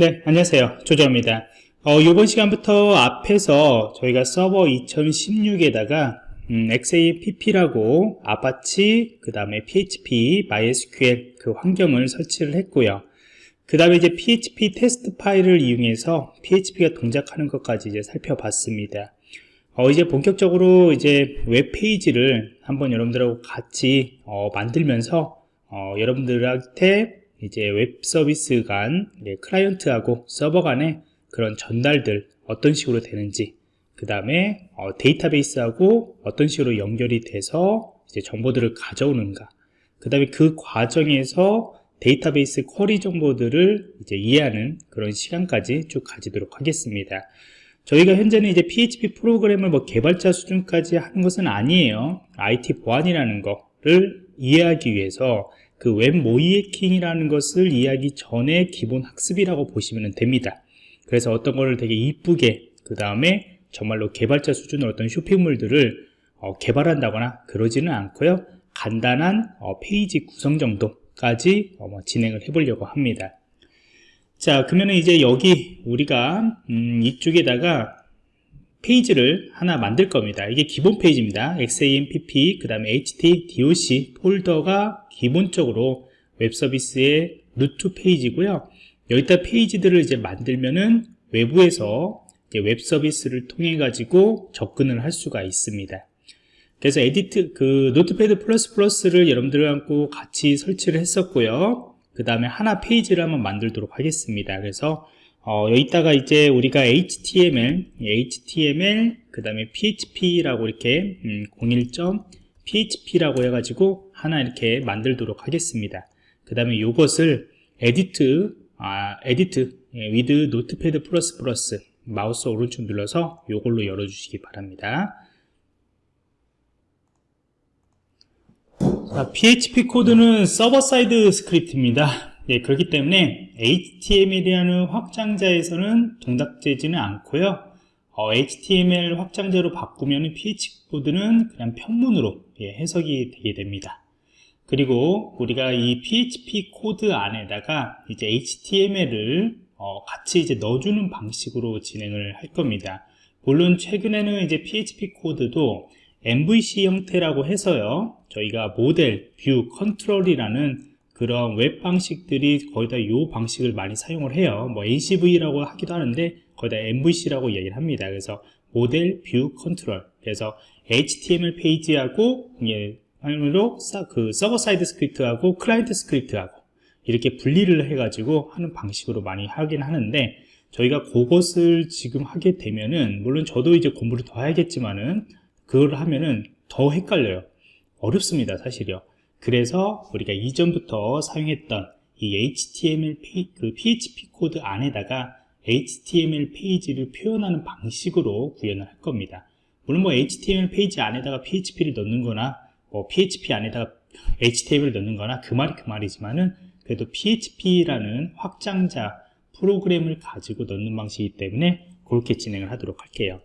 네, 안녕하세요. 조조입니다. 어, 이번 시간부터 앞에서 저희가 서버 2016에다가 음, XAMPP라고 아파치, 그 다음에 PHP, MySQL 그 환경을 설치를 했고요. 그 다음에 이제 PHP 테스트 파일을 이용해서 PHP가 동작하는 것까지 이제 살펴봤습니다. 어, 이제 본격적으로 이제 웹페이지를 한번 여러분들하고 같이 어, 만들면서 어, 여러분들한테 이제 웹 서비스 간 클라이언트하고 서버 간의 그런 전달들 어떤 식으로 되는지 그 다음에 어, 데이터베이스하고 어떤 식으로 연결이 돼서 이제 정보들을 가져오는가 그 다음에 그 과정에서 데이터베이스 쿼리 정보들을 이제 이해하는 그런 시간까지 쭉 가지도록 하겠습니다. 저희가 현재는 이제 PHP 프로그램을 뭐 개발자 수준까지 하는 것은 아니에요. IT 보안이라는 거를 이해하기 위해서 그 웹 모의해킹이라는 것을 이해하기 전에 기본 학습이라고 보시면 됩니다. 그래서 어떤 거를 되게 이쁘게 그 다음에 정말로 개발자 수준의 어떤 쇼핑몰들을 어, 개발한다거나 그러지는 않고요. 간단한 어, 페이지 구성 정도까지 어, 뭐 진행을 해보려고 합니다. 자 그러면 이제 여기 우리가 음, 이쪽에다가 페이지를 하나 만들 겁니다. 이게 기본 페이지입니다. XAMPP 그 다음에 htdocs 폴더가 기본적으로 웹 서비스의 루트 페이지고요. 여기다 페이지들을 이제 만들면은 외부에서 웹 서비스를 통해 가지고 접근을 할 수가 있습니다. 그래서 edit 그 Notepad plus plus를 여러분들하고 같이 설치를 했었고요. 그 다음에 하나 페이지를 한번 만들도록 하겠습니다. 그래서 어, 여기다가 이제 우리가 HTML, HTML, 그 다음에 PHP라고 이렇게 음, 01.php라고 해가지고 하나 이렇게 만들도록 하겠습니다. 그 다음에 이것을 edit, 아, edit 예, with notepad 마우스 오른쪽 눌러서 이걸로 열어주시기 바랍니다. 자, PHP 코드는 서버 사이드 스크립트입니다. 예, 그렇기 때문에 HTML이라는 확장자에서는 동작되지는 않고요. 어, HTML 확장자로 바꾸면 PHP 코드는 그냥 평문으로 예, 해석이 되게 됩니다. 그리고 우리가 이 PHP 코드 안에다가 이제 HTML을 어, 같이 이제 넣어주는 방식으로 진행을 할 겁니다. 물론 최근에는 이제 PHP 코드도 MVC 형태라고 해서요. 저희가 model, view, control이라는 그런 웹 방식들이 거의 다 이 방식을 많이 사용을 해요. 뭐 ACV라고 하기도 하는데 거의 다 MVC라고 얘기를 합니다. 그래서 model view control. 그래서 HTML 페이지하고 예, 으로 그 서버 사이드 스크립트하고 클라이언트 스크립트하고 이렇게 분리를 해가지고 하는 방식으로 많이 하긴 하는데 저희가 그것을 지금 하게 되면은 물론 저도 이제 공부를 더 해야겠지만은 그걸 하면은 더 헷갈려요. 어렵습니다 사실이요 그래서 우리가 이전부터 사용했던 이 HTML 페이, 그 PHP 코드 안에다가 HTML 페이지를 표현하는 방식으로 구현을 할 겁니다. 물론 뭐 HTML 페이지 안에다가 PHP를 넣는 거나 뭐 PHP 안에다가 HTML을 넣는 거나 그 말이 그 말이지만은 그래도 PHP라는 확장자 프로그램을 가지고 넣는 방식이기 때문에 그렇게 진행을 하도록 할게요.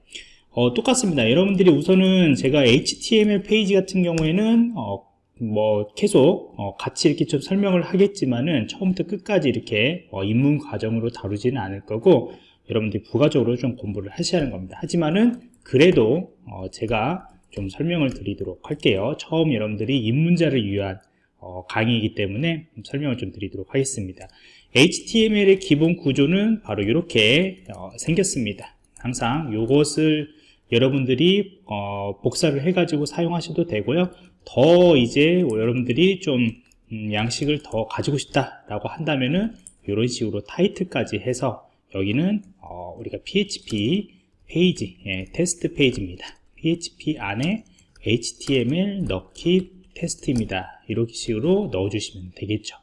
어, 똑같습니다. 여러분들이 우선은 제가 HTML 페이지 같은 경우에는 어, 뭐 계속 어 같이 이렇게 좀 설명을 하겠지만은 처음부터 끝까지 이렇게 어 입문 과정으로 다루지는 않을 거고 여러분들이 부가적으로 좀 공부를 하셔야 하는 겁니다. 하지만은 그래도 어 제가 좀 설명을 드리도록 할게요. 처음 여러분들이 입문자를 위한 어 강의이기 때문에 설명을 좀 드리도록 하겠습니다. HTML의 기본 구조는 바로 이렇게 어 생겼습니다. 항상 이것을 여러분들이 어, 복사를 해가지고 사용하셔도 되고요 더 이제 여러분들이 좀 음, 양식을 더 가지고 싶다라고 한다면은 이런 식으로 타이틀까지 해서 여기는 어, 우리가 PHP 페이지, 예, 테스트 페이지입니다. PHP 안에 HTML 넣기 테스트입니다. 이렇게 식으로 넣어주시면 되겠죠.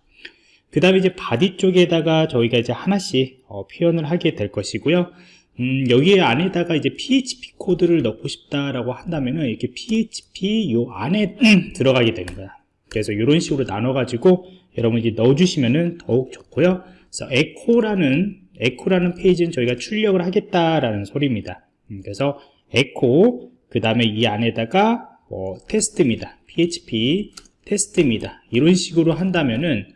그 다음에 이제 body 쪽에다가 저희가 이제 하나씩 어, 표현을 하게 될 것이고요. 음, 여기 안에다가 이제 PHP 코드를 넣고 싶다라고 한다면은 이렇게 PHP 요 안에 들어가게 되는 거야. 그래서 이런 식으로 나눠 가지고 여러분이 넣어주시면은 더욱 좋고요. 그래서 echo라는 echo라는 페이지는 저희가 출력을 하겠다라는 소리입니다. 음, 그래서 에코 그 다음에 이 안에다가 뭐 테스트입니다. PHP 테스트입니다. 이런 식으로 한다면은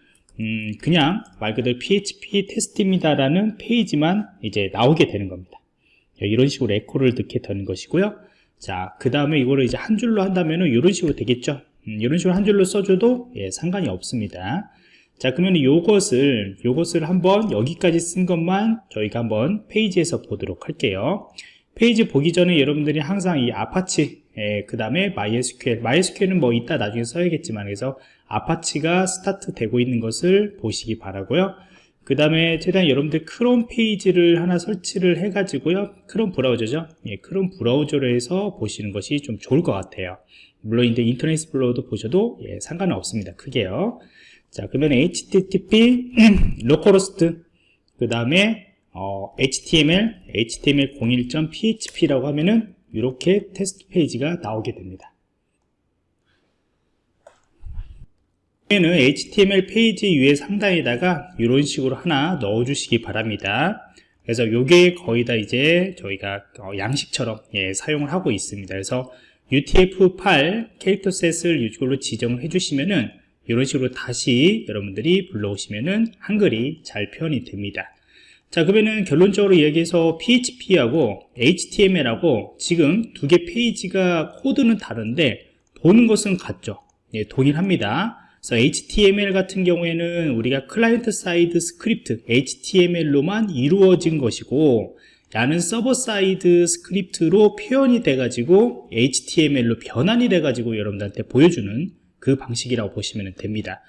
음, 그냥 말 그대로 PHP 테스트입니다라는 페이지만 이제 나오게 되는 겁니다. 이런 식으로 echo를 넣게 되는 것이고요. 자, 그 다음에 이거를 이제 한 줄로 한다면은 이런 식으로 되겠죠. 음, 이런 식으로 한 줄로 써줘도 예, 상관이 없습니다. 자, 그러면 이것을, 요것을 한번 여기까지 쓴 것만 저희가 한번 페이지에서 보도록 할게요. 페이지 보기 전에 여러분들이 항상 이 아파치, 예, 그 다음에 MySQL, MySQL은 뭐 이따 나중에 써야겠지만, 그래서 Apache가 스타트 되고 있는 것을 보시기 바라고요. 그 다음에 최대한 여러분들 크롬 페이지를 하나 설치를 해 가지고요. 크롬 브라우저죠? 예, 크롬 브라우저로 해서 보시는 것이 좀 좋을 것 같아요. 물론 이제 인터넷 익스플로러도 보셔도 예, 상관은 없습니다. 크게요. 자 그러면 http localhost 그 다음에 어, html html01.php라고 하면은 이렇게 테스트 페이지가 나오게 됩니다. 는 HTML 페이지 위에 상단에다가 이런 식으로 하나 넣어 주시기 바랍니다. 그래서 이게 거의 다 이제 저희가 어, 양식처럼 예, 사용을 하고 있습니다. 그래서 UTF-8 character set을 이걸로 지정을 해주시면은 이런 식으로 다시 여러분들이 불러오시면은 한글이 잘 표현이 됩니다 자 그러면은 결론적으로 이야기해서 PHP하고 HTML하고 지금 두 개 페이지가 코드는 다른데 보는 것은 같죠. 예, 동일합니다. 그래서 HTML 같은 경우에는 우리가 클라이언트 사이드 스크립트 HTML로만 이루어진 것이고 야는 server side script로 표현이 돼가지고 HTML로 변환이 돼가지고 여러분들한테 보여주는 그 방식이라고 보시면 됩니다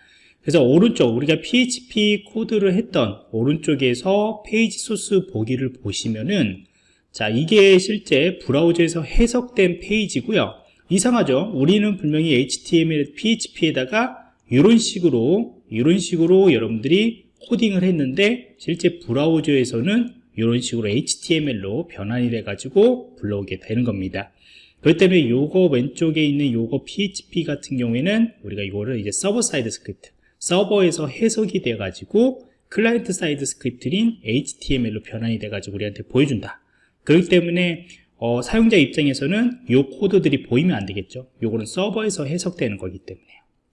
그래서 오른쪽 우리가 PHP 코드를 했던 오른쪽에서 페이지 소스 보기를 보시면은 자 이게 실제 브라우저에서 해석된 페이지고요. 이상하죠? 우리는 분명히 HTML, PHP에다가 이런 식으로 이런 식으로 여러분들이 코딩을 했는데 실제 브라우저에서는 이런 식으로 HTML로 변환이 돼 가지고 불러오게 되는 겁니다. 그렇기 때문에 요거 왼쪽에 있는 요거 PHP 같은 경우에는 우리가 이거를 이제 server side script 서버에서 해석이 돼 가지고 client side script인 HTML로 변환이 돼 가지고 우리한테 보여준다. 그렇기 때문에 어, 사용자 입장에서는 요 코드들이 보이면 안 되겠죠. 요거는 서버에서 해석되는 거기 때문에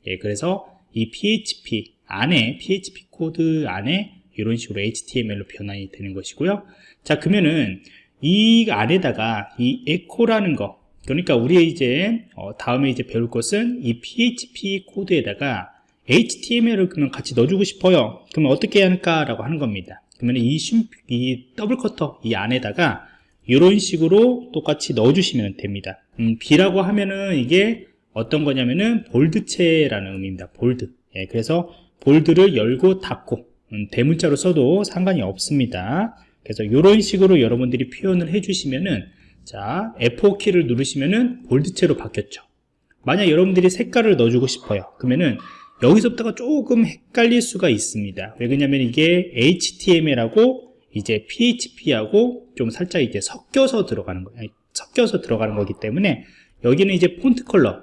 예, 그래서 이 PHP 안에 PHP 코드 안에 이런 식으로 HTML로 변환이 되는 것이고요. 자, 그러면은 이 안에다가 이 echo라는 거 그러니까 우리 이제 어, 다음에 이제 배울 것은 이 PHP 코드에다가 HTML을 그러면 같이 넣어주고 싶어요. 그러면 어떻게 해야 할까 라고 하는 겁니다. 그러면 이, 심, 이 double quote 이 안에다가 이런 식으로 똑같이 넣어주시면 됩니다. 음, B라고 하면은 이게 어떤 거냐면은 볼드체라는 의미입니다. bold. 예, 그래서 bold를 열고 닫고 음, 대문자로 써도 상관이 없습니다. 그래서 이런 식으로 여러분들이 표현을 해주시면은 자 F4키를 누르시면은 볼드체로 바뀌었죠. 만약 여러분들이 색깔을 넣어주고 싶어요. 그러면은 여기서부터가 조금 헷갈릴 수가 있습니다. 왜 그러냐면 이게 HTML하고 이제 PHP하고 좀 살짝 이제 섞여서 들어가는 거예요. 섞여서 들어가는 거기 때문에 여기는 이제 폰트 컬러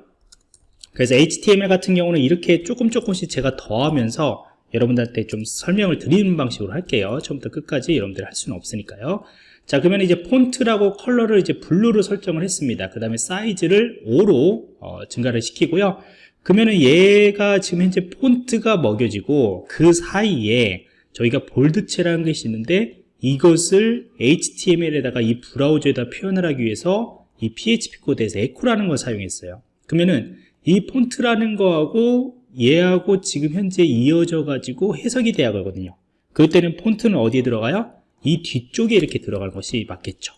그래서 HTML 같은 경우는 이렇게 조금 조금씩 제가 더하면서 여러분들한테 좀 설명을 드리는 방식으로 할게요 처음부터 끝까지 여러분들 할 수는 없으니까요 자 그러면 이제 폰트라고 컬러를 이제 블루로 설정을 했습니다 그 다음에 사이즈를 5로 어, 증가를 시키고요 그러면은 얘가 지금 현재 폰트가 먹여지고 그 사이에 저희가 볼드체라는 것이 있는데 이것을 HTML에다가 이 브라우저에다 표현을 하기 위해서 이 PHP 코드에서 echo라는 걸 사용했어요. 그러면은 이 폰트라는 거하고 얘하고 지금 현재 이어져 가지고 해석이 돼야 하거든요. 그때는 폰트는 어디에 들어가요? 이 뒤쪽에 이렇게 들어갈 것이 맞겠죠.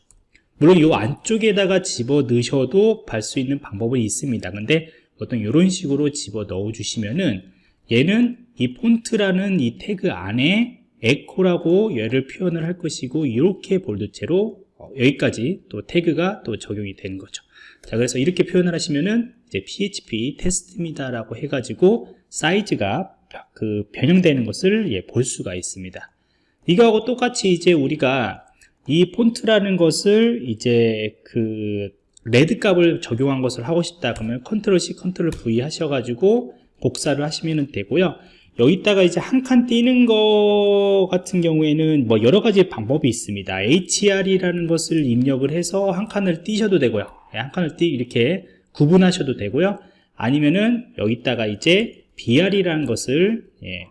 물론 이 안쪽에다가 집어 넣으셔도 발 수 있는 방법은 있습니다. 근데 어떤 이런 식으로 집어 넣어 주시면은 얘는 이 폰트라는 이 태그 안에 에코라고 얘를 표현을 할 것이고 이렇게 볼드체로 어, 여기까지 또 태그가 또 적용이 되는 거죠 자 그래서 이렇게 표현을 하시면은 이제 PHP 테스트입니다 라고 해가지고 사이즈가 그 변형되는 것을 예, 볼 수가 있습니다. 이거하고 똑같이 이제 우리가 이 폰트라는 것을 이제 그 red 값을 적용한 것을 하고 싶다 그러면 control C control V 하셔가지고 복사를 하시면 되고요. 여기다가 이제 한 칸 띄는 거 같은 경우에는 뭐 여러 가지 방법이 있습니다. HR이라는 것을 입력을 해서 한 칸을 띄셔도 되고요. 예, 한 칸을 띄 이렇게 구분하셔도 되고요 아니면은 여기다가 이제 BR이라는 것을 예,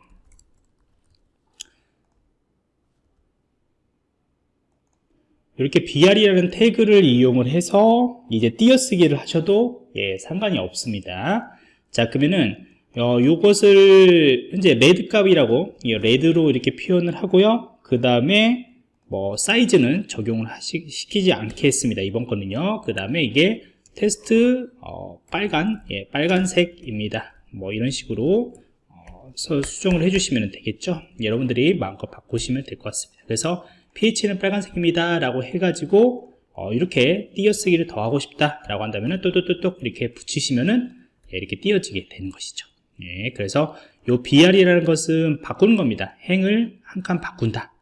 이렇게 br이라는 태그를 이용을 해서 이제 띄어쓰기를 하셔도 예, 상관이 없습니다. 자, 그러면은 어, 요것을 현재 레드 값이라고 예, 레드로 이렇게 표현을 하고요. 그 다음에 뭐 사이즈는 적용을 하시, 시키지 않겠습니다. 이번 거는요. 그 다음에 이게 테스트 어, 빨간 예, 빨간색입니다. 뭐 이런 식으로 어, 수정을 해주시면 되겠죠. 여러분들이 마음껏 바꾸시면 될 것 같습니다. 그래서 pH는 빨간색입니다. 라고 해가지고 어, 이렇게 띄어쓰기를 더 하고 싶다 라고 한다면 또또또또 이렇게 붙이시면은 예, 이렇게 띄어지게 되는 것이죠. 예, 그래서 요 br이라는 것은 바꾸는 겁니다. 행을 한 칸 바꾼다.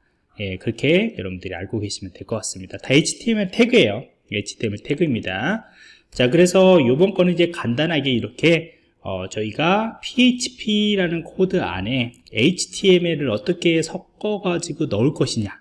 예, 그렇게 여러분들이 알고 계시면 될 것 같습니다. 다 HTML 태그예요. HTML 태그입니다. 자, 그래서 요번 거는 이제 간단하게 이렇게 어, 저희가 PHP라는 코드 안에 HTML을 어떻게 섞어 가지고 넣을 것이냐.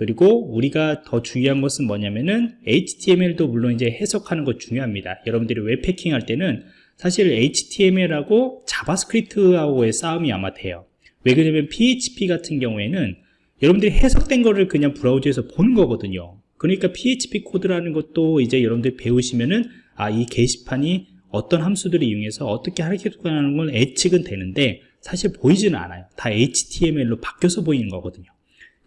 그리고 우리가 더 중요한 것은 뭐냐면은 HTML도 물론 이제 해석하는 거 중요합니다. 여러분들이 웹 해킹 할 때는 사실 HTML하고 자바스크립트하고의 싸움이 아마 돼요. 왜 그러냐면 PHP 같은 경우에는 여러분들이 해석된 거를 그냥 브라우저에서 보는 거거든요. 그러니까 PHP 코드라는 것도 이제 여러분들이 배우시면은 아, 이 게시판이 어떤 함수들을 이용해서 어떻게 하는 걸 예측은 되는데 사실 보이지는 않아요. 다 HTML로 바뀌어서 보이는 거거든요.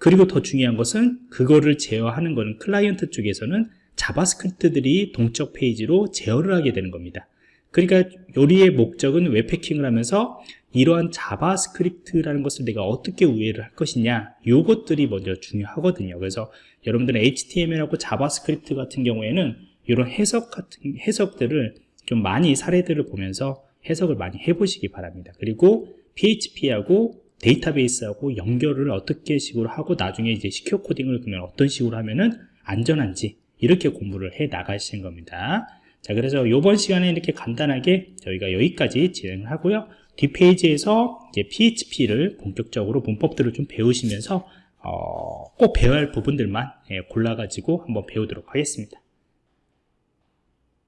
그리고 더 중요한 것은 그거를 제어하는 거는 클라이언트 쪽에서는 자바스크립트들이 동적 페이지로 제어를 하게 되는 겁니다. 그러니까 우리의 목적은 웹해킹을 하면서 이러한 자바스크립트라는 것을 내가 어떻게 우회를 할 것이냐 요것들이 먼저 중요하거든요 그래서 여러분들은 HTML하고 자바스크립트 같은 경우에는 이런 해석 같은 해석들을 좀 많이 사례들을 보면서 해석을 많이 해보시기 바랍니다 그리고 PHP하고 데이터베이스하고 연결을 어떻게 식으로 하고 나중에 이제 secure coding을 그러면 어떤 식으로 하면은 안전한지 이렇게 공부를 해 나가시는 겁니다. 자 그래서 이번 시간에 이렇게 간단하게 저희가 여기까지 진행을 하고요. 뒷페이지에서 이제 PHP를 본격적으로 문법들을 좀 배우시면서 어, 꼭 배워야 할 부분들만 예, 골라가지고 한번 배우도록 하겠습니다